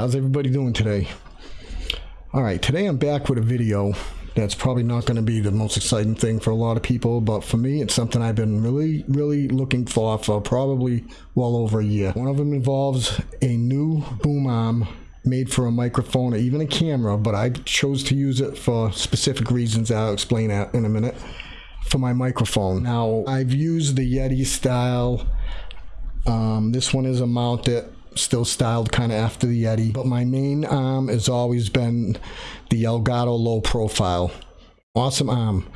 how's everybody doing today? All right, today I'm back with a video that's probably not going to be the most exciting thing for a lot of people, but for me, it's something I've been really, really looking for for probably well over a year. One of them involves a new boom arm made for a microphone or even a camera, but I chose to use it for specific reasons I'll explain that in a minute for my microphone. Now, I've used the Yeti style. Um, this one is a mounted still styled kind of after the Yeti. But my main arm has always been the Elgato low profile. Awesome arm.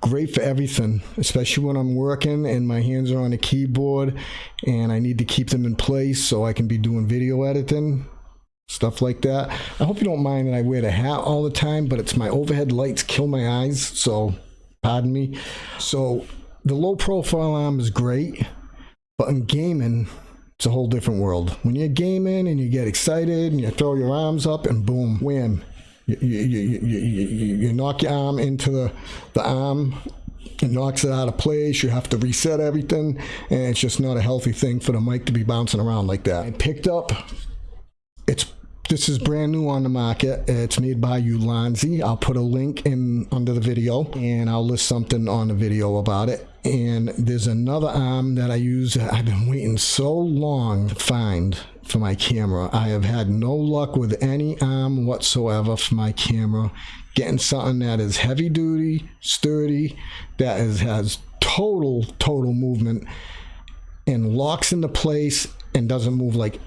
Great for everything, especially when I'm working and my hands are on a keyboard and I need to keep them in place so I can be doing video editing, stuff like that. I hope you don't mind that I wear the hat all the time, but it's my overhead lights kill my eyes, so pardon me. So the low profile arm is great, but in gaming, it's a whole different world. When you're gaming and you get excited and you throw your arms up and boom, wham, you, you, you, you, you knock your arm into the, the arm it knocks it out of place. You have to reset everything, and it's just not a healthy thing for the mic to be bouncing around like that. I picked up. This is brand new on the market. It's made by Ulanzi. I'll put a link in under the video and I'll list something on the video about it. And there's another arm that I use. I've been waiting so long to find for my camera. I have had no luck with any arm whatsoever for my camera. Getting something that is heavy duty, sturdy, that is, has total, total movement and locks into place and doesn't move like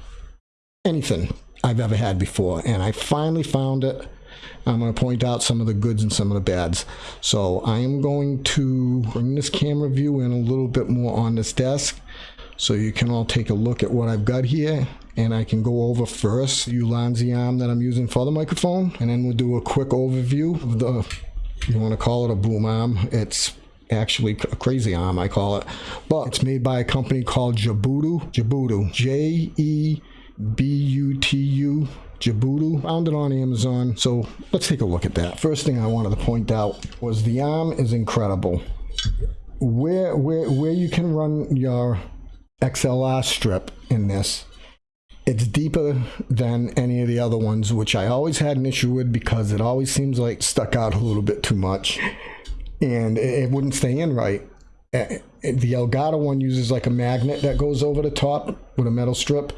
anything I've ever had before. And I finally found it. I'm going to point out some of the goods and some of the bads. So I am going to bring this camera view in a little bit more on this desk so you can all take a look at what I've got here and I can go over first the Ulanzi arm that I'm using for the microphone and then we'll do a quick overview of the, you want to call it a boom arm. It's actually a crazy arm I call it, but it's made by a company called Jabudu Jabudu J-E B-U-T-U Jabutu. Found it on Amazon. So let's take a look at that. First thing I wanted to point out was the arm is incredible. Where, where, where you can run your XLR strip in this, it's deeper than any of the other ones, which I always had an issue with because it always seems like stuck out a little bit too much and it, it wouldn't stay in right. The Elgato one uses like a magnet that goes over the top with a metal strip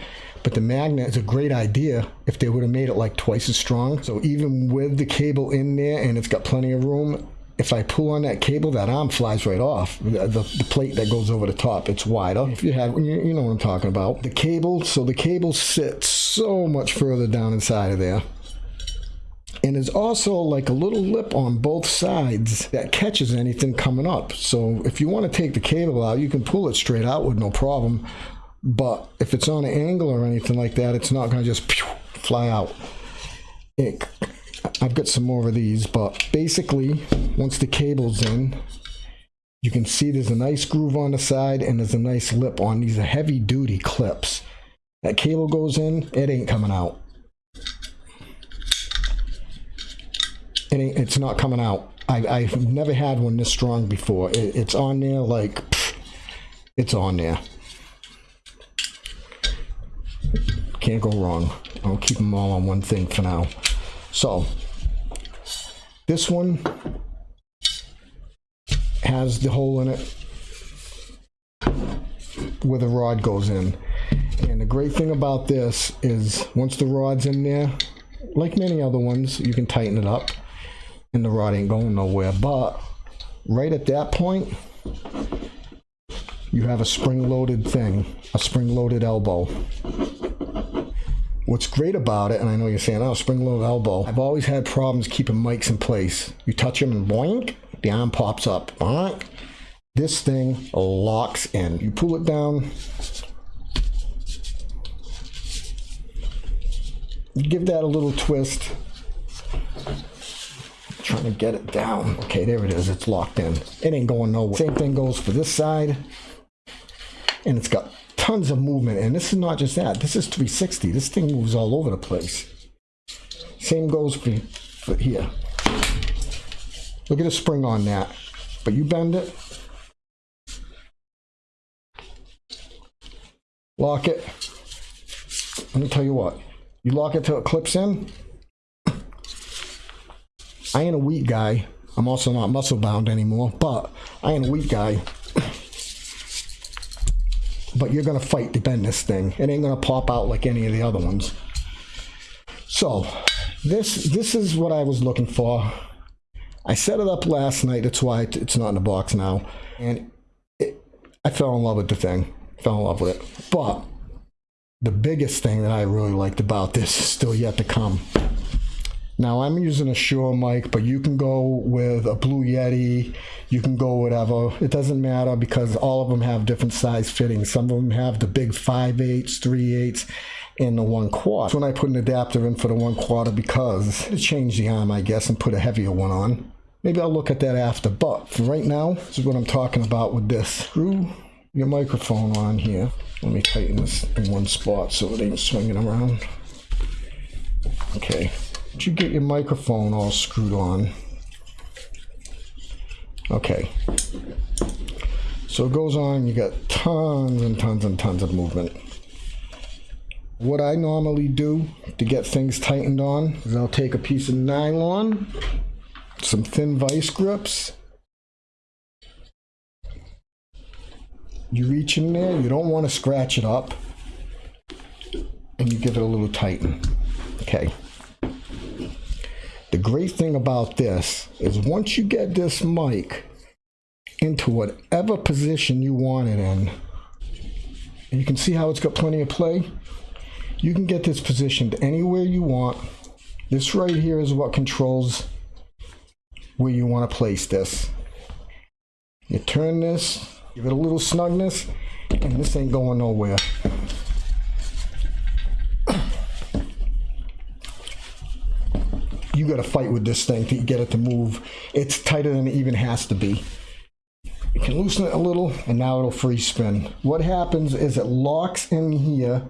but the magnet is a great idea if they would have made it like twice as strong. So even with the cable in there and it's got plenty of room, if I pull on that cable, that arm flies right off. The, the, the, plate that goes over the top, it's wider. If you have, you, you know what I'm talking about. The cable, so the cable sits so much further down inside of there. And there's also like a little lip on both sides that catches anything coming up. So if you want to take the cable out, you can pull it straight out with no problem. But if it's on an angle or anything like that, it's not going to just fly out. It, I've got some more of these, but basically, once the cable's in, you can see there's a nice groove on the side and there's a nice lip on these heavy duty clips. That cable goes in, it ain't coming out. It it's not coming out. I, I've never had one this strong before. It, it's on there like, it's on there. Can't go wrong. I'll keep them all on one thing for now. So, this one has the hole in it where the rod goes in. And the great thing about this is once the rod's in there, like many other ones, you can tighten it up and the rod ain't going nowhere. But right at that point, you have a spring-loaded thing, a spring-loaded elbow. What's great about it, and I know you're saying, oh, spring-loaded elbow, I've always had problems keeping mics in place. You touch them and boink, the arm pops up. Boink. This thing locks in. You pull it down, give that a little twist. To get it down. Okay, there it is. It's locked in. It ain't going nowhere. Same thing goes for this side. And it's got tons of movement. And this is not just that. This is 360. This thing moves all over the place. Same goes for, for here. Look at the spring on that. But you bend it. Lock it. Let me tell you what. You lock it till it clips in. I ain't a weak guy. I'm also not muscle bound anymore, but I ain't a weak guy. but you're gonna fight to bend this thing. It ain't gonna pop out like any of the other ones. So this this is what I was looking for. I set it up last night. That's why it's not in the box now. And it, I fell in love with the thing. Fell in love with it. But the biggest thing that I really liked about this is still yet to come. Now I'm using a Shure mic, but you can go with a Blue Yeti. You can go whatever. It doesn't matter because all of them have different size fittings. Some of them have the big 5 eighths, 3 eighths, and the 1 quarter. That's when I put an adapter in for the 1 quarter because to change the arm, I guess, and put a heavier one on. Maybe I'll look at that after. But for right now, this is what I'm talking about with this. Screw your microphone on here. Let me tighten this in one spot so it ain't swinging around. Okay. Did you get your microphone all screwed on? Okay. So it goes on, you got tons and tons and tons of movement. What I normally do to get things tightened on is I'll take a piece of nylon, some thin vice grips. You reach in there, you don't want to scratch it up, and you give it a little tighten. Okay. The great thing about this is once you get this mic into whatever position you want it in, and you can see how it's got plenty of play, you can get this positioned anywhere you want. This right here is what controls where you want to place this. You turn this, give it a little snugness, and this ain't going nowhere. You got to fight with this thing to get it to move. It's tighter than it even has to be. You can loosen it a little and now it'll free spin. What happens is it locks in here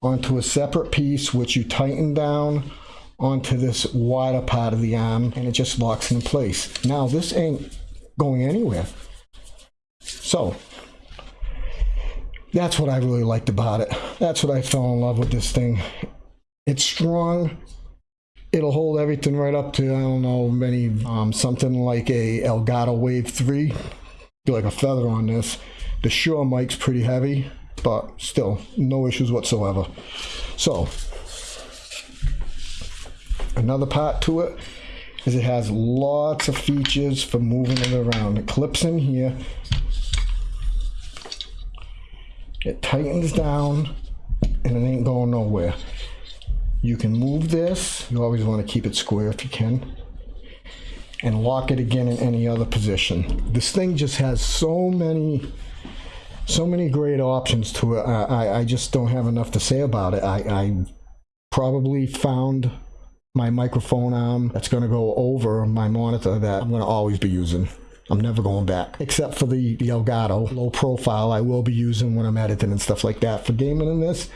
onto a separate piece which you tighten down onto this wider part of the arm and it just locks in place. Now this ain't going anywhere. So that's what I really liked about it. That's what I fell in love with this thing. It's strong, it'll hold everything right up to I don't know many um, something like a Elgato Wave 3 be like a feather on this. The Shure mic's pretty heavy but still no issues whatsoever. So another part to it is it has lots of features for moving it around. It clips in here. It tightens down and it ain't going nowhere you can move this. You always want to keep it square if you can. And lock it again in any other position. This thing just has so many, so many great options to it. I, I, just don't have enough to say about it. I, I probably found my microphone arm that's going to go over my monitor that I'm going to always be using. I'm never going back, except for the, the Elgato low profile I will be using when I'm editing and stuff like that. For gaming in this,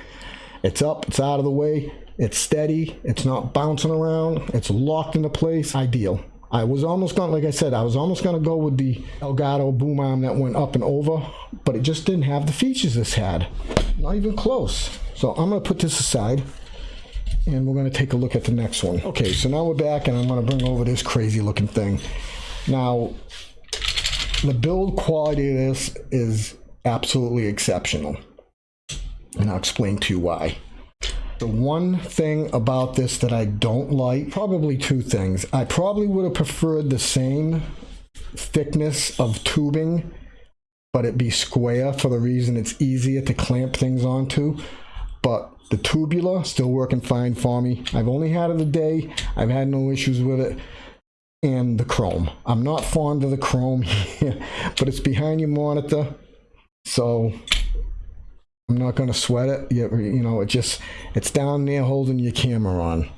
it's up, it's out of the way, it's steady. It's not bouncing around. It's locked into place. Ideal. I was almost going, like I said, I was almost going to go with the Elgato boom arm that went up and over, but it just didn't have the features this had. Not even close. So I'm going to put this aside and we're going to take a look at the next one. Okay, so now we're back and I'm going to bring over this crazy looking thing. Now, the build quality of this is absolutely exceptional. And I'll explain to you why. The one thing about this that I don't like, probably two things. I probably would have preferred the same thickness of tubing, but it be square for the reason it's easier to clamp things onto. But the tubular, still working fine for me. I've only had it a day. I've had no issues with it. And the chrome. I'm not fond of the chrome here, but it's behind your monitor. So I'm not going to sweat it. You, you know, it just, it's down there holding your camera on.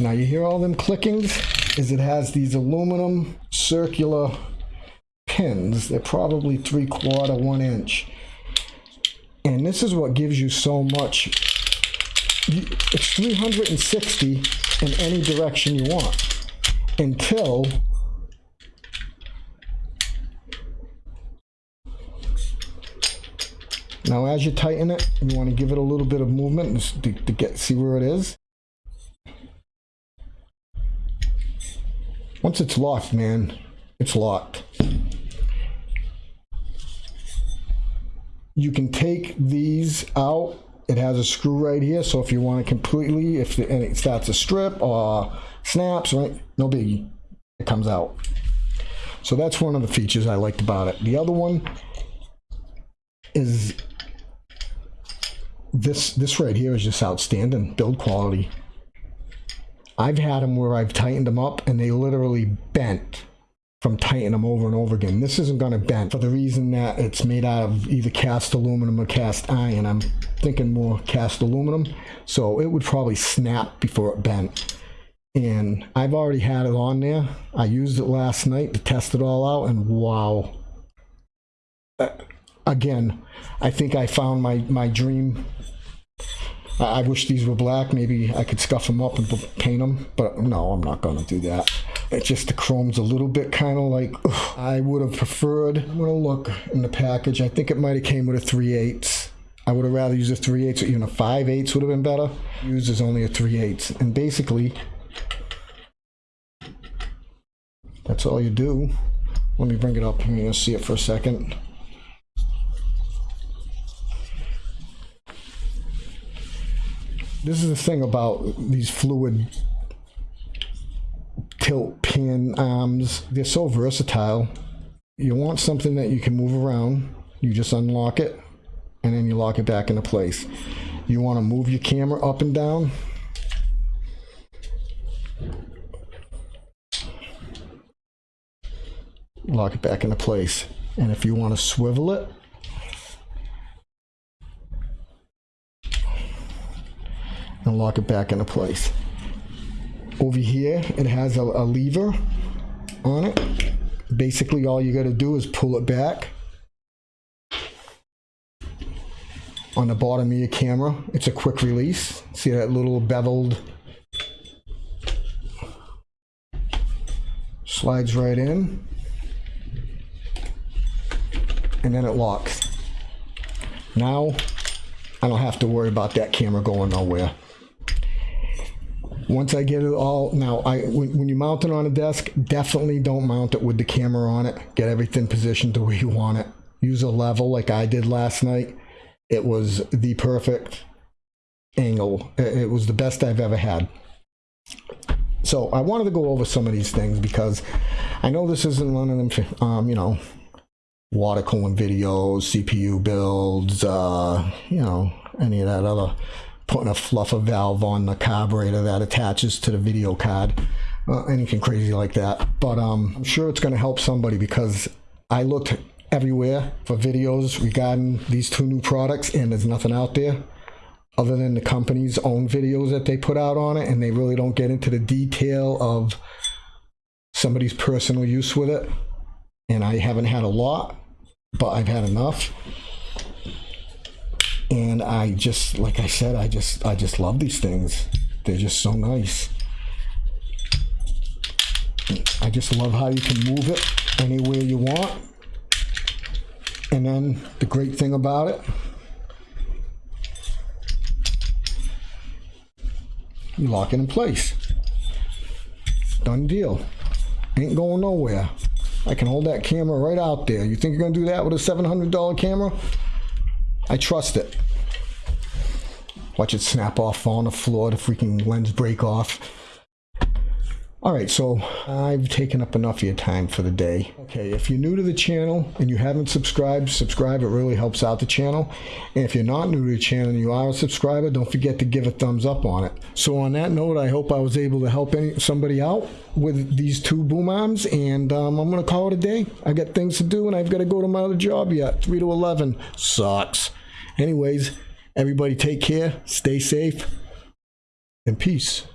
Now you hear all them clickings? Is it has these aluminum circular pins. They're probably three quarter, one inch. And this is what gives you so much. It's 360 in any direction you want until Now as you tighten it, you want to give it a little bit of movement to, to get see where it is. Once it's locked, man, it's locked. You can take these out. It has a screw right here, so if you want to completely, if the, and it starts to strip or snaps, right, no biggie, it comes out. So that's one of the features I liked about it. The other one is this this right here is just outstanding build quality. I've had them where I've tightened them up and they literally bent from tightening them over and over again. This isn't going to bend for the reason that it's made out of either cast aluminum or cast iron. I'm thinking more cast aluminum, so it would probably snap before it bent. And I've already had it on there. I used it last night to test it all out, and wow. Again, I think I found my, my dream I I wish these were black. Maybe I could scuff them up and paint them, but no, I'm not going to do that. Just the chrome's a little bit kind of like, ugh. I would have preferred, I'm going to look in the package. I think it might have came with a 3 8 I would have rather used a 3 8 or even a 5 8 would have been better. Used as only a 3 8 And basically, that's all you do. Let me bring it up and see it for a second. This is the thing about these fluid tilt pin arms. They're so versatile. You want something that you can move around. You just unlock it and then you lock it back into place. You want to move your camera up and down. Lock it back into place. And if you want to swivel it, and lock it back into place. Over here, it has a, a lever on it. Basically, all you got to do is pull it back. On the bottom of your camera, it's a quick release. See that little beveled slides right in and then it locks. Now I don't have to worry about that camera going nowhere. Once I get it all, now I when, when you mount it on a desk, definitely don't mount it with the camera on it. Get everything positioned the way you want it. Use a level like I did last night. It was the perfect angle. It was the best I've ever had. So I wanted to go over some of these things because I know this isn't one of them, um, you know, water cooling videos, CPU builds, uh, you know, any of that other putting a fluffer valve on the carburetor that attaches to the video card, uh, anything crazy like that. But um, I'm sure it's going to help somebody because I looked everywhere for videos regarding these two new products and there's nothing out there other than the company's own videos that they put out on it and they really don't get into the detail of somebody's personal use with it and I haven't had a lot but I've had enough and I just like I said I just I just love these things. They're just so nice. I just love how you can move it anywhere you want. And then the great thing about it you lock it in place. Done deal. Ain't going nowhere. I can hold that camera right out there. You think you're gonna do that with a $700 camera I trust it. Watch it snap off, fall on the floor, the freaking lens break off. All right, so I've taken up enough of your time for the day. Okay, if you're new to the channel and you haven't subscribed, subscribe. It really helps out the channel. And if you're not new to the channel and you are a subscriber, don't forget to give a thumbs up on it. So on that note, I hope I was able to help any, somebody out with these two boom arms. And um, I'm going to call it a day. I got things to do and I've got to go to my other job yet. 3 to 11. Sucks. Anyways, everybody take care, stay safe, and peace.